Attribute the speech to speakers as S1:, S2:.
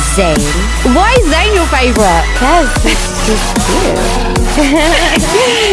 S1: Zayn.
S2: Why is Zayn your favorite?
S1: Because he's, he's cute.